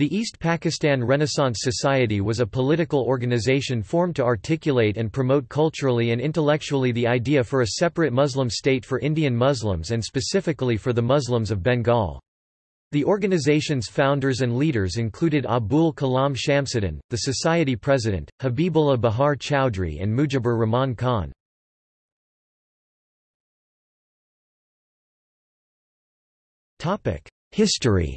The East Pakistan Renaissance Society was a political organization formed to articulate and promote culturally and intellectually the idea for a separate Muslim state for Indian Muslims and specifically for the Muslims of Bengal. The organization's founders and leaders included Abul Kalam Shamsuddin, the society president, Habibullah Bahar Chowdhury and Mujibur Rahman Khan. History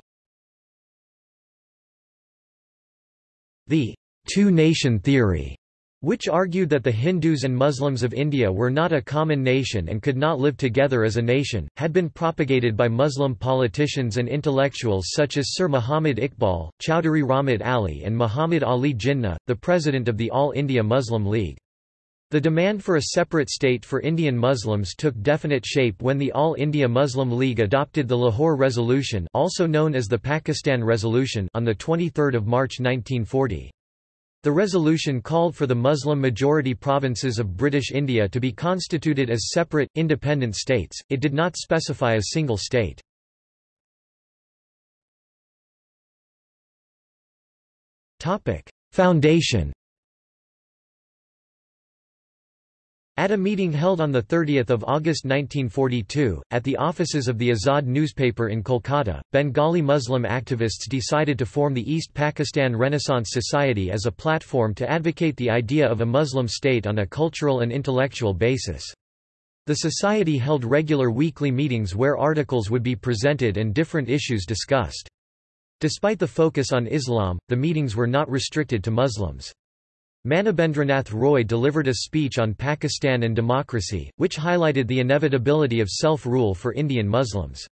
The two-nation theory which argued that the Hindus and Muslims of India were not a common nation and could not live together as a nation, had been propagated by Muslim politicians and intellectuals such as Sir Muhammad Iqbal, Chowdhury Rahmat Ali and Muhammad Ali Jinnah, the president of the All India Muslim League. The demand for a separate state for Indian Muslims took definite shape when the All India Muslim League adopted the Lahore Resolution also known as the Pakistan Resolution on 23 March 1940. The resolution called for the Muslim-majority provinces of British India to be constituted as separate, independent states, it did not specify a single state. Foundation At a meeting held on 30 August 1942, at the offices of the Azad newspaper in Kolkata, Bengali Muslim activists decided to form the East Pakistan Renaissance Society as a platform to advocate the idea of a Muslim state on a cultural and intellectual basis. The society held regular weekly meetings where articles would be presented and different issues discussed. Despite the focus on Islam, the meetings were not restricted to Muslims. Manabendranath Roy delivered a speech on Pakistan and democracy, which highlighted the inevitability of self-rule for Indian Muslims.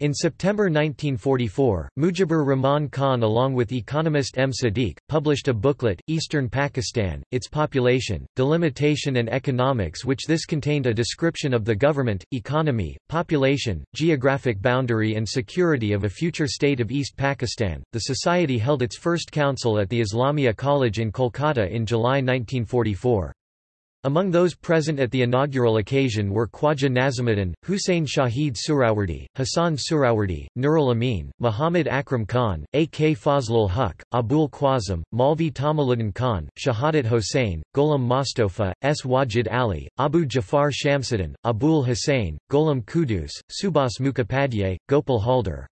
In September 1944, Mujibur Rahman Khan along with economist M. Sadiq, published a booklet, Eastern Pakistan, its population, delimitation and economics which this contained a description of the government, economy, population, geographic boundary and security of a future state of East Pakistan. The society held its first council at the Islamia College in Kolkata in July 1944. Among those present at the inaugural occasion were Khwaja Nazimuddin, Hussein Shahid Suhrawardi, Hassan Suhrawardi, Nurul Amin, Muhammad Akram Khan, A. K. Fazlul Huq, Abul Qasim, Maulvi Tamizuddin Khan, Shahadat Hossain, Ghulam Mostofa, S. Wajid Ali, Abu Jafar Shamsuddin, Abul Hussain, Ghulam Kudus, Subhas Mukhopadhyay, Gopal Haldar.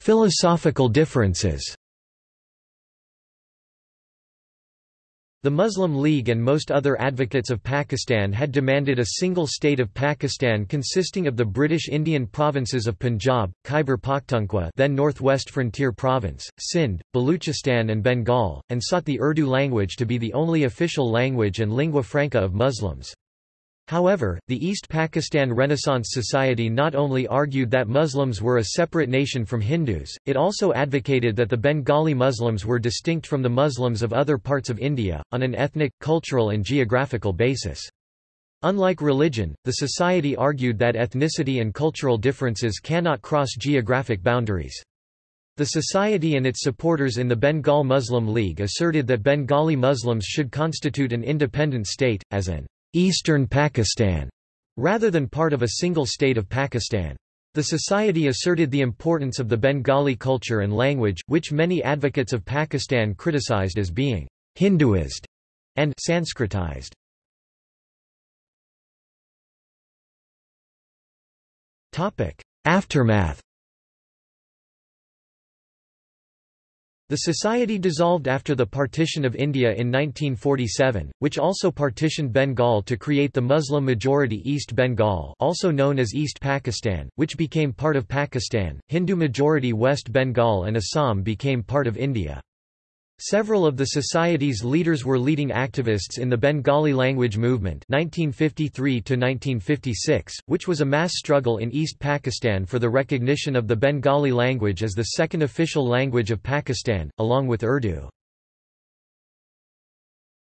Philosophical differences The Muslim League and most other advocates of Pakistan had demanded a single state of Pakistan consisting of the British Indian provinces of Punjab, Khyber Pakhtunkhwa then Northwest Frontier Province, Sindh, Baluchistan and Bengal, and sought the Urdu language to be the only official language and lingua franca of Muslims. However, the East Pakistan Renaissance Society not only argued that Muslims were a separate nation from Hindus, it also advocated that the Bengali Muslims were distinct from the Muslims of other parts of India, on an ethnic, cultural and geographical basis. Unlike religion, the society argued that ethnicity and cultural differences cannot cross geographic boundaries. The society and its supporters in the Bengal Muslim League asserted that Bengali Muslims should constitute an independent state, as an Eastern Pakistan, rather than part of a single state of Pakistan. The society asserted the importance of the Bengali culture and language, which many advocates of Pakistan criticized as being Hinduized and Sanskritized. Aftermath The society dissolved after the partition of India in 1947, which also partitioned Bengal to create the Muslim-majority East Bengal also known as East Pakistan, which became part of Pakistan, Hindu-majority West Bengal and Assam became part of India. Several of the society's leaders were leading activists in the Bengali language movement 1953 which was a mass struggle in East Pakistan for the recognition of the Bengali language as the second official language of Pakistan, along with Urdu.